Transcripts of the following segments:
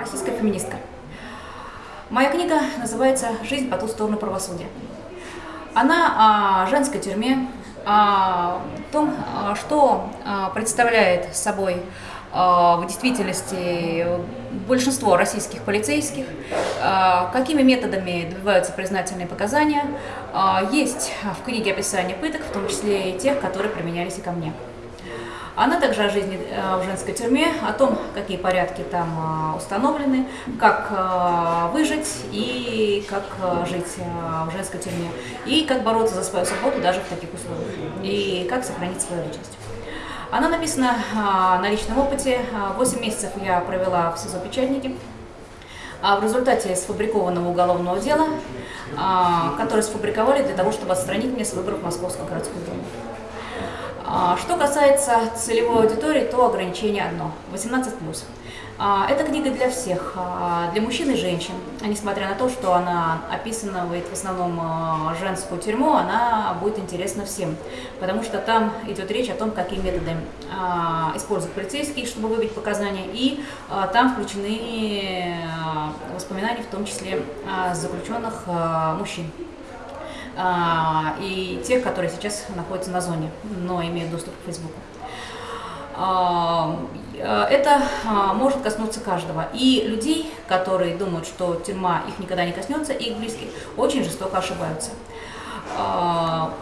А, российская феминистка. Моя книга называется «Жизнь по ту сторону правосудия». Она о женской тюрьме, о том, что представляет собой в действительности большинство российских полицейских, какими методами добиваются признательные показания. Есть в книге описание пыток, в том числе и тех, которые применялись и ко мне. Она также о жизни э, в женской тюрьме, о том, какие порядки там э, установлены, как э, выжить и как жить в женской тюрьме, и как бороться за свою свободу даже в таких условиях, и как сохранить свою личность. Она написана на личном опыте. 8 месяцев я провела в СИЗО «Печатники». А в результате сфабрикованного уголовного дела, которое сфабриковали для того, чтобы отстранить меня с выборов Московского городского дома. А, что касается целевой аудитории, то ограничение одно – 18+. А, эта книга для всех, а, для мужчин и женщин. Несмотря на то, что она описывает в основном женскую тюрьму, она будет интересна всем. Потому что там идет речь о том, какие методы используют полицейские, чтобы выбить показания. И там включены воспоминания, в том числе заключенных мужчин. А, и тех, которые сейчас находятся на зоне, но имеют доступ к Фейсбуку. А, это а, может коснуться каждого. И людей, которые думают, что тюрьма их никогда не коснется, их близких, очень жестоко ошибаются.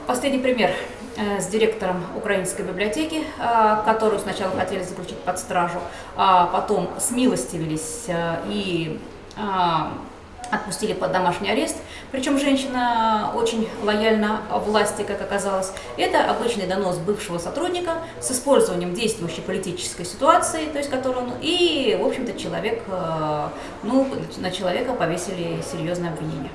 Последний пример э, с директором украинской библиотеки, которую сначала хотели заключить под стражу, а потом смилостивились э, и отпустили под домашний арест, причем женщина очень лояльна власти, как оказалось. Это обычный донос бывшего сотрудника с использованием действующей политической ситуации, то есть которую он, и, в общем-то, человек, э, ну, на человека повесили серьезное обвинение.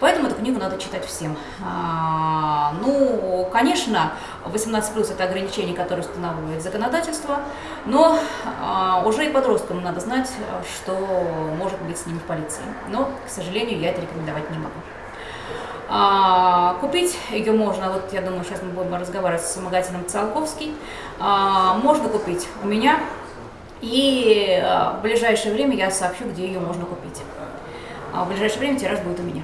Поэтому эту книгу надо читать всем. А, ну, конечно, 18 плюс это ограничение, которое устанавливает законодательство, но а, уже и подросткам надо знать, что может быть с ними в полиции. Но, к сожалению, я это рекомендовать не могу. А, купить ее можно, вот я думаю, сейчас мы будем разговаривать с магазином Циолковский, а, можно купить у меня, и а, в ближайшее время я сообщу, где ее можно купить. А в ближайшее время тираж будет у меня.